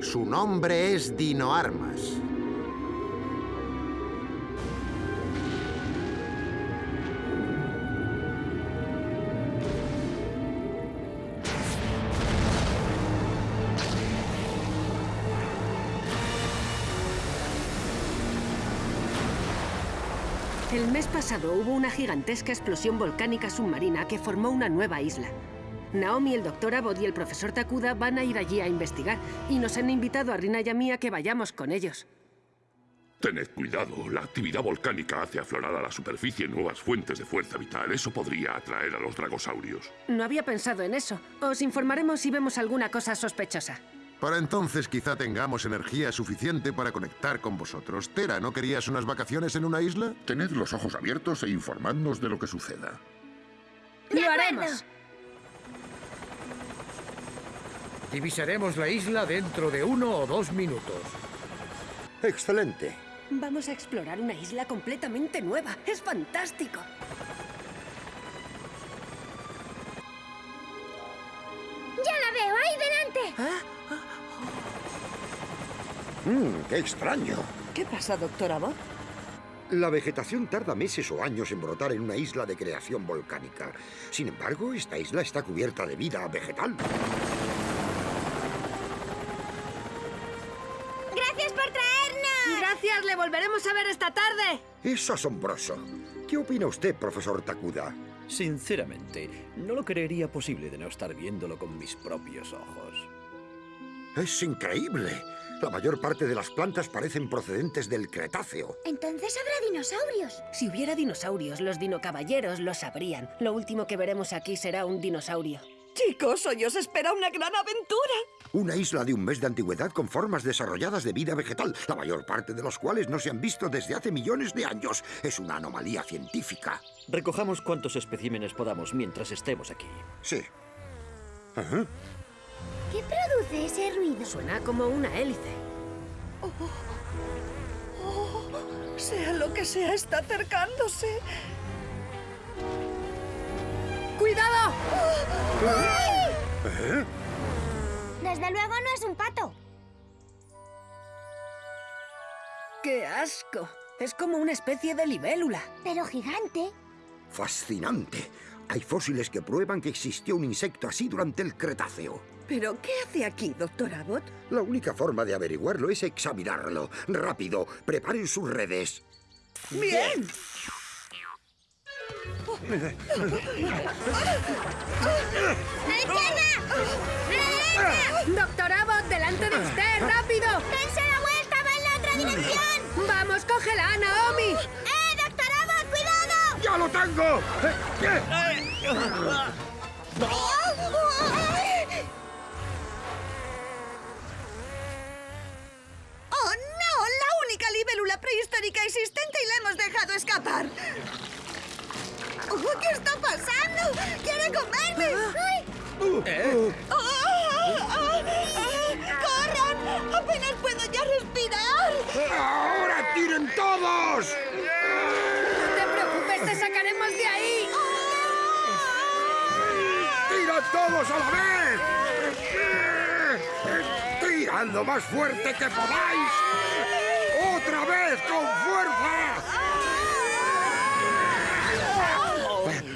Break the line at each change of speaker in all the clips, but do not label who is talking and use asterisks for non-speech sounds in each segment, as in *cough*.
Su nombre es Dinoarmas.
El mes pasado hubo una gigantesca explosión volcánica submarina que formó una nueva isla. Naomi, el doctor Abbott y el profesor Takuda van a ir allí a investigar y nos han invitado a Rina y a mí a que vayamos con ellos.
Tened cuidado, la actividad volcánica hace aflorar a la superficie nuevas fuentes de fuerza vital. Eso podría atraer a los dragosaurios.
No había pensado en eso. Os informaremos si vemos alguna cosa sospechosa.
Para entonces quizá tengamos energía suficiente para conectar con vosotros. Tera, ¿no querías unas vacaciones en una isla?
Tened los ojos abiertos e informadnos de lo que suceda.
¡Lo haremos!
Divisaremos la isla dentro de uno o dos minutos.
Excelente.
Vamos a explorar una isla completamente nueva. ¡Es fantástico!
¡Ya la veo! ¡Ahí delante!
Mmm, qué extraño.
¿Qué pasa, doctor Abbott?
La vegetación tarda meses o años en brotar en una isla de creación volcánica. Sin embargo, esta isla está cubierta de vida vegetal.
¡Gracias por traernos!
¡Gracias! ¡Le volveremos a ver esta tarde!
Es asombroso. ¿Qué opina usted, profesor Takuda?
Sinceramente, no lo creería posible de no estar viéndolo con mis propios ojos.
Es increíble. La mayor parte de las plantas parecen procedentes del Cretáceo.
Entonces habrá dinosaurios.
Si hubiera dinosaurios, los dinocaballeros lo sabrían. Lo último que veremos aquí será un dinosaurio.
Chicos, hoy os espera una gran aventura.
Una isla de un mes de antigüedad con formas desarrolladas de vida vegetal, la mayor parte de las cuales no se han visto desde hace millones de años. Es una anomalía científica.
Recojamos cuantos especímenes podamos mientras estemos aquí.
Sí. Ajá.
¿Qué produce ese ruido?
Suena como una hélice.
Sea lo que sea, está acercándose. ¡Cuidado!
¿Eh?
Desde luego no es un pato.
¡Qué asco! Es como una especie de libélula.
Pero gigante.
Fascinante. Hay fósiles que prueban que existió un insecto así durante el Cretáceo.
¿Pero qué hace aquí, doctor Abbott?
La única forma de averiguarlo es examinarlo. Rápido, preparen sus redes.
¡Bien!
¡Doctor Abbott, delante de usted! ¡Rápido!
¡Dense la vuelta! ¡Va en la otra dirección!
¡Vamos, cógela, Naomi!
¡Eh, doctor Abbott, cuidado!
¡Ya lo tengo! Eh,
¡Oh, prehistórica existente y la hemos dejado escapar! ¿Qué está pasando? ¡Quiere comerme! ¡Ay! ¡Ah! ¡Ah! ¡Corran! ¡Apenas puedo ya respirar!
¡Ahora tiren todos!
¡No te preocupes, te sacaremos de ahí!
¡Tira todos a la vez! ¡Tirad lo más fuerte que podáis! ¡Otra vez con fuerza!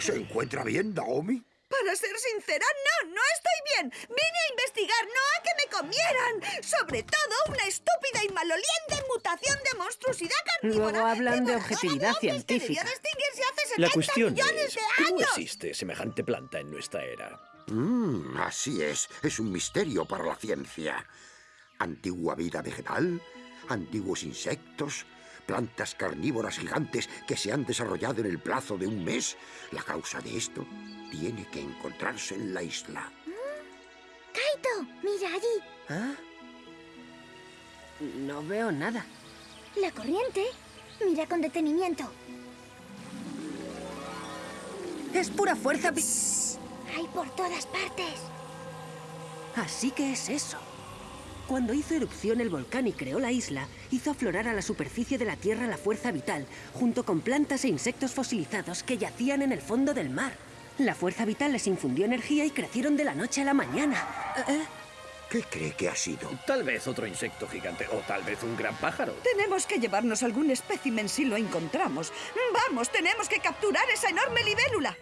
¿Se encuentra bien, Naomi?
Para ser sincera, no, no estoy bien. Vine a investigar, no a que me comieran. Sobre todo una estúpida y maloliente mutación de monstruosidad carnívora.
Luego hablan de objetividad científica.
hace 70
La cuestión
millones
es, ¿cómo existe semejante planta en nuestra era?
Mm, así es. Es un misterio para la ciencia. Antigua vida vegetal, antiguos insectos, plantas carnívoras gigantes que se han desarrollado en el plazo de un mes. La causa de esto tiene que encontrarse en la isla.
Kaito, mira allí.
¿Ah? No veo nada.
La corriente. Mira con detenimiento.
Es pura fuerza...
Hay por todas partes.
Así que es eso. Cuando hizo erupción el volcán y creó la isla, hizo aflorar a la superficie de la Tierra la fuerza vital, junto con plantas e insectos fosilizados que yacían en el fondo del mar. La fuerza vital les infundió energía y crecieron de la noche a la mañana. ¿Eh?
¿Qué cree que ha sido?
Tal vez otro insecto gigante o tal vez un gran pájaro.
Tenemos que llevarnos algún espécimen si lo encontramos. Vamos, tenemos que capturar esa enorme libélula.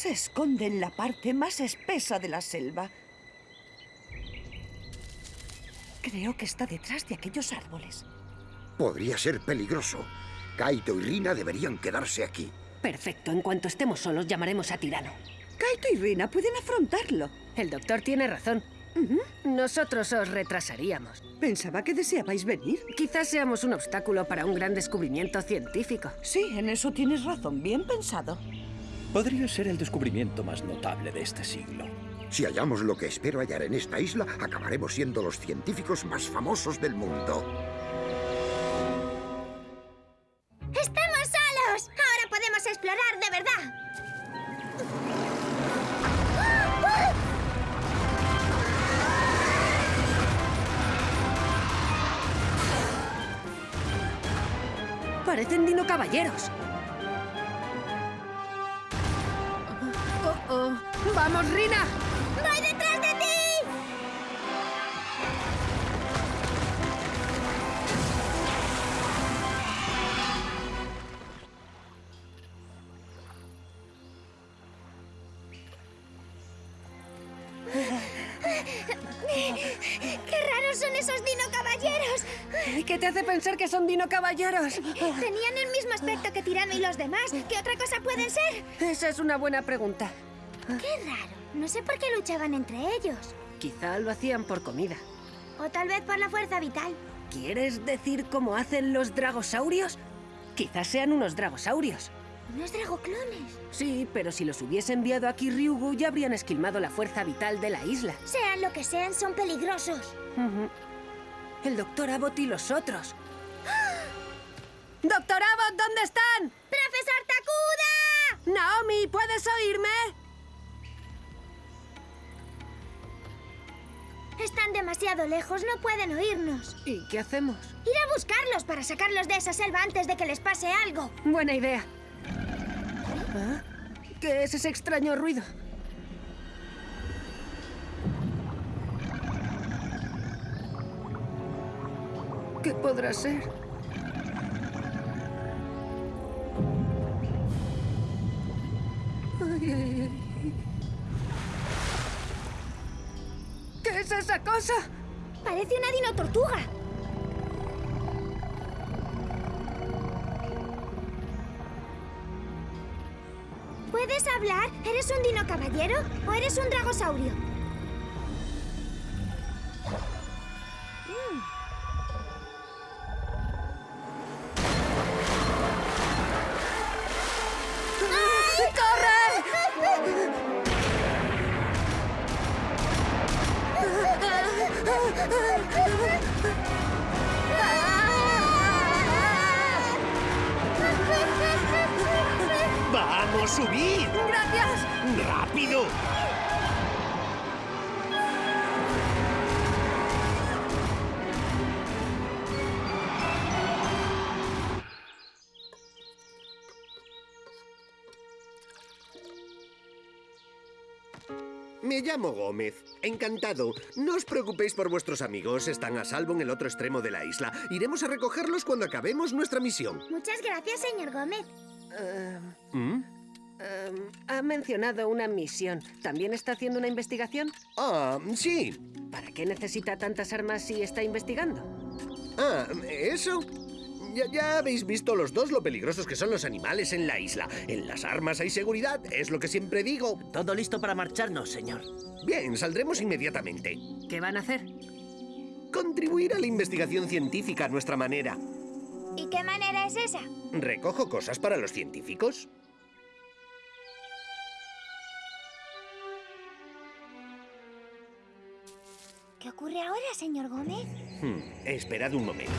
Se esconde en la parte más espesa de la selva. Creo que está detrás de aquellos árboles.
Podría ser peligroso. Kaito y Rina deberían quedarse aquí.
Perfecto, en cuanto estemos solos llamaremos a Tirano.
Kaito y Rina pueden afrontarlo.
El doctor tiene razón. Nosotros os retrasaríamos.
Pensaba que deseabais venir.
Quizás seamos un obstáculo para un gran descubrimiento científico.
Sí, en eso tienes razón. Bien pensado.
Podría ser el descubrimiento más notable de este siglo.
Si hallamos lo que espero hallar en esta isla, acabaremos siendo los científicos más famosos del mundo.
¡Estamos solos! Ahora podemos explorar de verdad.
Parecen dino Oh. ¡Vamos, Rina!
¡Voy detrás de ti! ¡Qué raros son esos dino caballeros!
¿Qué te hace pensar que son dino caballeros?
Tenían el mismo aspecto que Tirano y los demás. ¿Qué otra cosa pueden ser?
Esa es una buena pregunta.
¡Qué raro! No sé por qué luchaban entre ellos.
Quizá lo hacían por comida.
O tal vez por la fuerza vital.
¿Quieres decir cómo hacen los dragosaurios? Quizás sean unos dragosaurios.
Unos dragoclones.
Sí, pero si los hubiese enviado aquí Ryugu ya habrían esquilmado la fuerza vital de la isla.
Sean lo que sean, son peligrosos.
El doctor Abbott y los otros. ¡Doctor Abbott, ¿dónde están?
¡Profesor Takuda!
Naomi, ¿puedes oírme?
Están demasiado lejos, no pueden oírnos.
¿Y qué hacemos?
Ir a buscarlos para sacarlos de esa selva antes de que les pase algo.
Buena idea. ¿Ah? ¿Qué es ese extraño ruido? ¿Qué podrá ser? Ay, ay, ay. Es esa cosa?
Parece una dino tortuga. ¿Puedes hablar? ¿Eres un dino caballero o eres un dragosaurio?
Subid!
¡Gracias!
¡Rápido! Me llamo Gómez. Encantado. No os preocupéis por vuestros amigos. Están a salvo en el otro extremo de la isla. Iremos a recogerlos cuando acabemos nuestra misión.
Muchas gracias, señor Gómez.
¿Mm?
Em, ha mencionado una misión. ¿También está haciendo una investigación?
Ah, sí.
¿Para qué necesita tantas armas si está investigando?
Ah, ¿eso? Ya, ya habéis visto los dos lo peligrosos que son los animales en la isla. En las armas hay seguridad, es lo que siempre digo.
Todo listo para marcharnos, señor.
Bien, saldremos inmediatamente.
¿Qué van a hacer?
Contribuir a la investigación científica a nuestra manera.
¿Y qué manera es esa?
¿Recojo cosas para los científicos?
¿Qué ocurre ahora, señor Gómez?
Hmm, esperad un momento.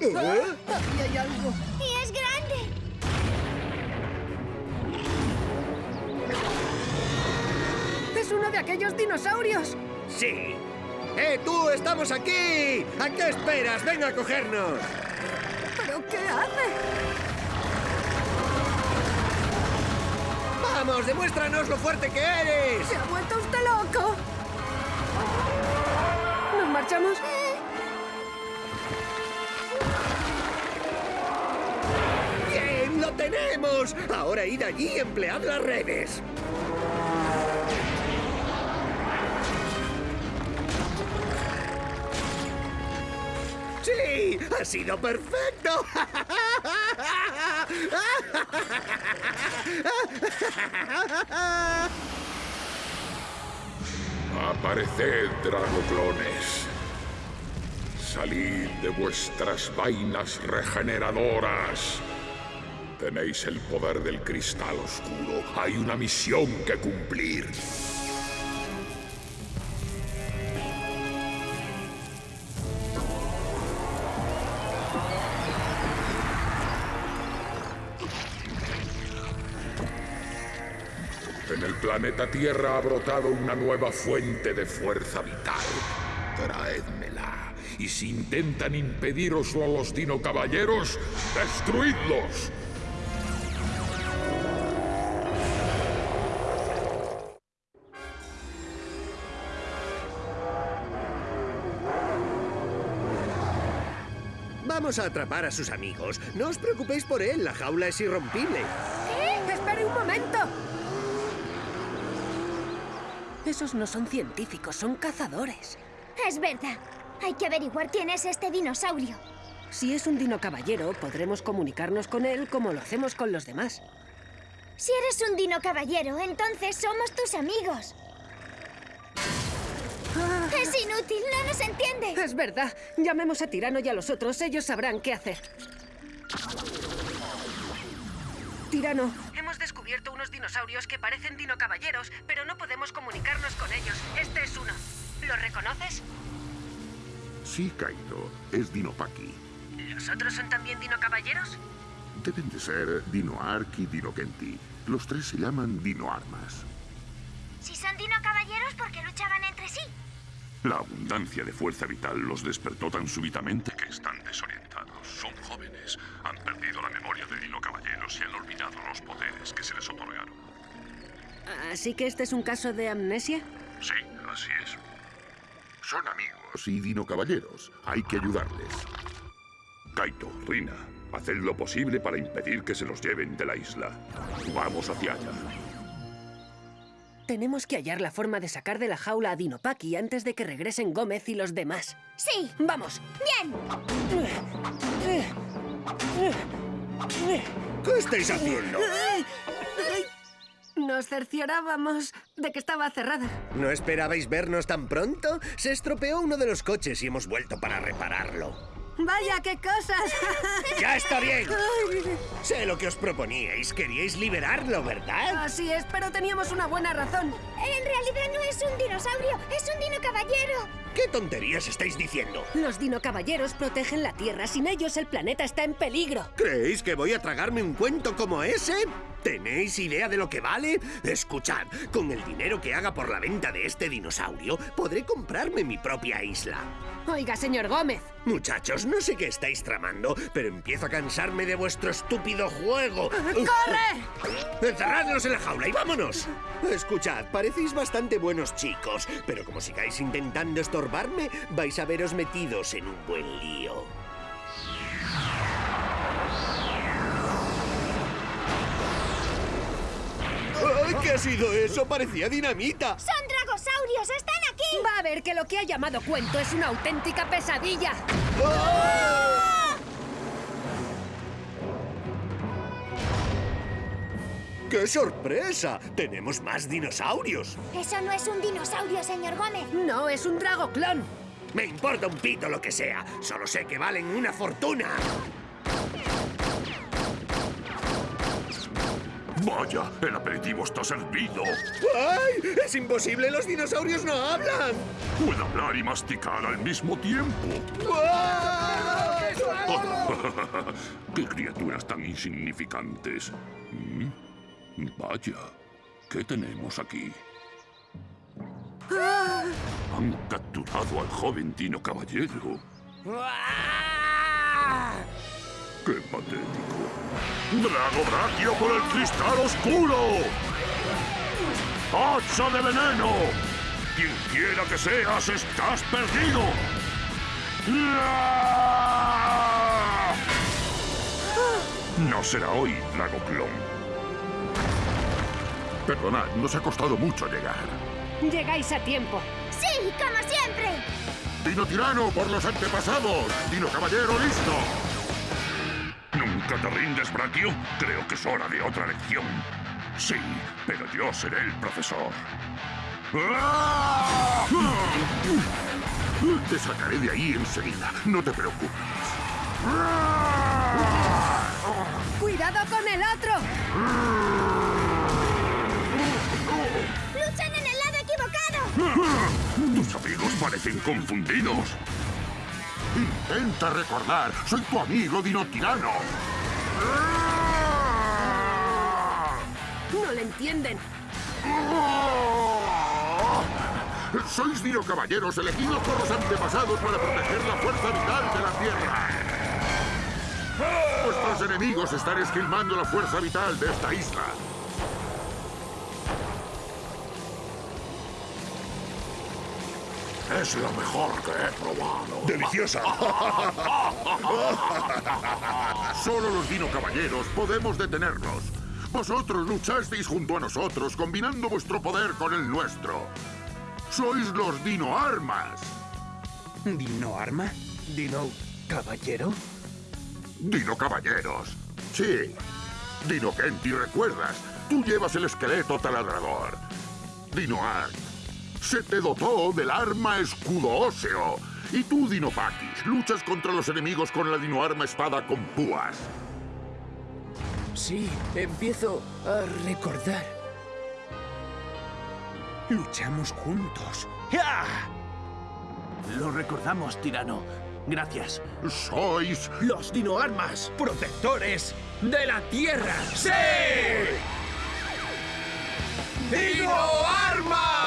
¡Ahí hay algo!
¡Y es grande!
¡Es uno de aquellos dinosaurios!
¡Sí! ¡Eh, tú! ¡Estamos aquí! ¿A qué esperas? ¡Venga a cogernos!
¿Pero qué hace?
¡Vamos, demuéstranos lo fuerte que eres!
¡Se ha vuelto usted loco! ¿Nos marchamos?
¡Bien, lo tenemos! Ahora id allí y emplead las redes. ¡Sí! ¡Ha sido perfecto!
Apareced, dragoclones. Salid de vuestras vainas regeneradoras. Tenéis el poder del cristal oscuro. Hay una misión que cumplir. En el planeta Tierra ha brotado una nueva fuente de fuerza vital. Traédmela. Y si intentan impediroslo a los Dino Caballeros, ¡destruidlos!
Vamos a atrapar a sus amigos. No os preocupéis por él, la jaula es irrompible.
¿Qué? ¡Espere un momento! Esos no son científicos, son cazadores.
Es verdad. Hay que averiguar quién es este dinosaurio.
Si es un dino caballero, podremos comunicarnos con él como lo hacemos con los demás.
Si eres un dino caballero, entonces somos tus amigos. Es inútil, no nos entiende.
Es verdad. Llamemos a Tirano y a los otros. Ellos sabrán qué hacer. Tirano. Hemos descubierto unos dinosaurios que parecen dinocaballeros, pero no podemos comunicarnos con ellos. Este es uno. ¿Lo reconoces?
Sí, Kaito. Es Dinopaki.
¿Los otros son también dinocaballeros?
Deben de ser Dino Ark y Dino Kenti. Los tres se llaman Dino Armas.
Si son dino caballeros, ¿por qué luchaban entre sí?
La abundancia de fuerza vital los despertó tan súbitamente que están desorientados. Son jóvenes, han perdido la memoria de Dino Caballeros y han olvidado los poderes que se les otorgaron.
¿Así que este es un caso de amnesia?
Sí, así es. Son amigos y Dino Caballeros. Hay que ayudarles. Kaito, Rina, haced lo posible para impedir que se los lleven de la isla. Vamos hacia allá.
Tenemos que hallar la forma de sacar de la jaula a Dinopaki antes de que regresen Gómez y los demás.
Sí.
¡Vamos!
Bien.
¿Qué estáis haciendo?
Nos cerciorábamos de que estaba cerrada.
¿No esperabais vernos tan pronto? Se estropeó uno de los coches y hemos vuelto para repararlo.
¡Vaya, qué cosas! *laughs*
¡Ya está bien! Sé lo que os proponíais. Queríais liberarlo, ¿verdad?
Así es, pero teníamos una buena razón.
En realidad no es un dinosaurio, es un dino caballero.
¿Qué tonterías estáis diciendo?
Los dinocaballeros protegen la Tierra. Sin ellos, el planeta está en peligro.
¿Creéis que voy a tragarme un cuento como ese? ¿Tenéis idea de lo que vale? Escuchad, con el dinero que haga por la venta de este dinosaurio, podré comprarme mi propia isla.
Oiga, señor Gómez.
Muchachos, no sé qué estáis tramando, pero empiezo a cansarme de vuestro estúpido juego.
¡Corre! *laughs*
¡Encerradlos en la jaula y vámonos! Escuchad, parecéis bastante buenos chicos, pero como sigáis intentando estorbarme, vais a veros metidos en un buen lío. ¿Qué ha sido eso? Parecía dinamita.
¡Son dragosaurios! ¡Están aquí!
Va a ver que lo que ha llamado cuento es una auténtica pesadilla.
¡Qué sorpresa! ¡Tenemos más dinosaurios!
Eso no es un dinosaurio, señor Gómez.
No, es un dragoclón.
Me importa un pito lo que sea. Solo sé que valen una fortuna.
Vaya, el aperitivo está servido.
¡Ay! ¡Es imposible! ¡Los dinosaurios no hablan!
Puede hablar y masticar al mismo tiempo.
¡Ay! *laughs*
¡Qué criaturas tan insignificantes! ¿Mm? Vaya, ¿qué tenemos aquí? Han capturado al joven Dino Caballero. ¡Qué patético! ¡Drago Brachio por el cristal oscuro! ¡Colapso de veneno! Quien quiera que seas, estás perdido. ¡Ah! No será hoy, Lago Clon. Perdonad, nos ha costado mucho llegar.
Llegáis a tiempo.
Sí, como siempre.
Dino Tirano por los antepasados. Dino Caballero listo. ¿Nunca te rindes, Brachio? Creo que es hora de otra lección. Sí, pero yo seré el profesor. ¡Ah! Te sacaré de ahí enseguida. No te preocupes.
¡Cuidado con el otro!
¡Luchan en el lado equivocado!
Tus amigos parecen confundidos. Intenta recordar. Soy tu amigo Dino Tirano.
No le entienden.
Sois Dino Caballeros elegidos por los antepasados para proteger la fuerza vital de la Tierra. Vuestros enemigos están esquilmando la fuerza vital de esta isla. Es lo mejor que he probado. ¡Deliciosa! *laughs* Solo los Dino Caballeros podemos detenerlos. Vosotros luchasteis junto a nosotros, combinando vuestro poder con el nuestro. Sois los Dino Armas.
¿Dino arma? ¿Dino caballero?
Dino Caballeros. Sí. Dino Kenti, ¿recuerdas? Tú llevas el esqueleto taladrador. Dino Art. Se te dotó del arma escudo óseo. Y tú, Dino Pakis, luchas contra los enemigos con la Dino Arma espada con púas.
Sí, empiezo a recordar. Luchamos juntos. ¡Ya!
Lo recordamos, tirano. Gracias.
Sois
Los dinoarmas, protectores de la Tierra. ¡Sí! ¡Dinoarmas!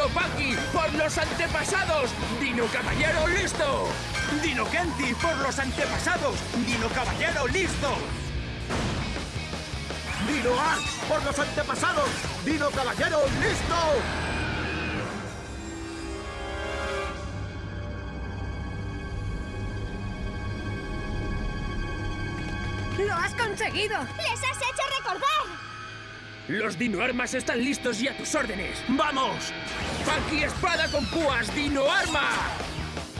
¡Dinopaki por los antepasados! ¡Dino Caballero listo!
Dino Kenti por los antepasados. Dino Caballero listo.
¡Dino Art por los antepasados! ¡Dino Caballero listo!
¡Lo has conseguido!
¡Les has hecho recordar!
Los dinoarmas están listos y a tus órdenes. ¡Vamos! ¡Paki espada con púas, Dino Arma!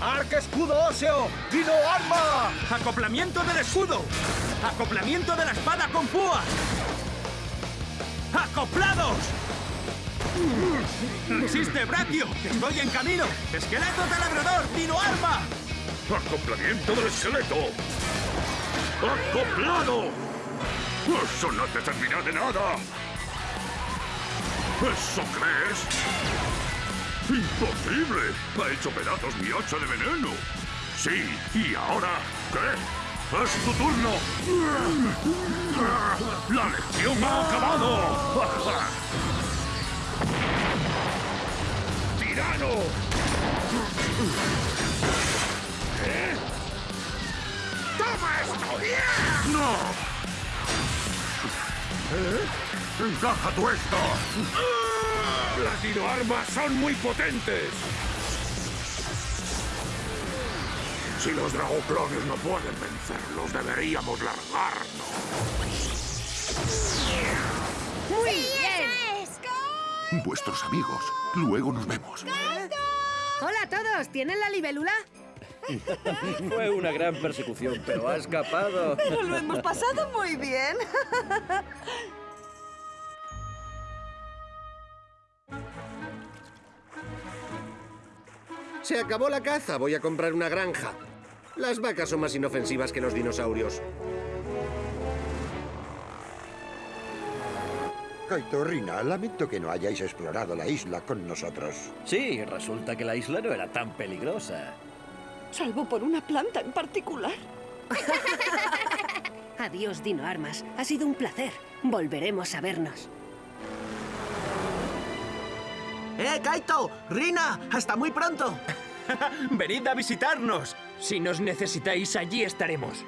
¡Arca escudo óseo! ¡Dino arma!
Acoplamiento del escudo. Acoplamiento de la espada con púas. ¡Acoplados! ¡Resiste, Brachio! ¡Estoy en camino! ¡Esqueleto taladrador! ¡Dino arma!
acoplamiento del esqueleto. ¡Acoplado! ¡Eso no te servirá de nada! ¿Eso crees? ¡Imposible! Ha hecho pedazos mi hacha de veneno. Sí, ¿y ahora qué? ¡Es tu turno! ¡La lección ha acabado! ¡Tirano! ¿Eh? ¡Toma esto! ¡No! ¿Eh? ¡Encaja tú esto! ¡Las dinoarmas son muy potentes! Si los dragoclones no pueden vencerlos, deberíamos largarnos.
¡Muy
¡Sí,
bien!
es!
Vuestros amigos. Luego nos vemos.
Hola a todos, ¿tienen la libélula?
Fue una gran persecución, pero ha escapado.
Pero lo hemos pasado muy bien.
Se acabó la caza. Voy a comprar una granja. Las vacas son más inofensivas que los dinosaurios.
Kaito, Rina, lamento que no hayáis explorado la isla con nosotros.
Sí, resulta que la isla no era tan peligrosa.
Salvo por una planta en particular. *laughs*
Adiós, Dino Armas. Ha sido un placer. Volveremos a vernos.
¡Eh, Kaito! ¡Rina! ¡Hasta muy pronto! *laughs*
¡Venid a visitarnos!
Si nos necesitáis, allí estaremos.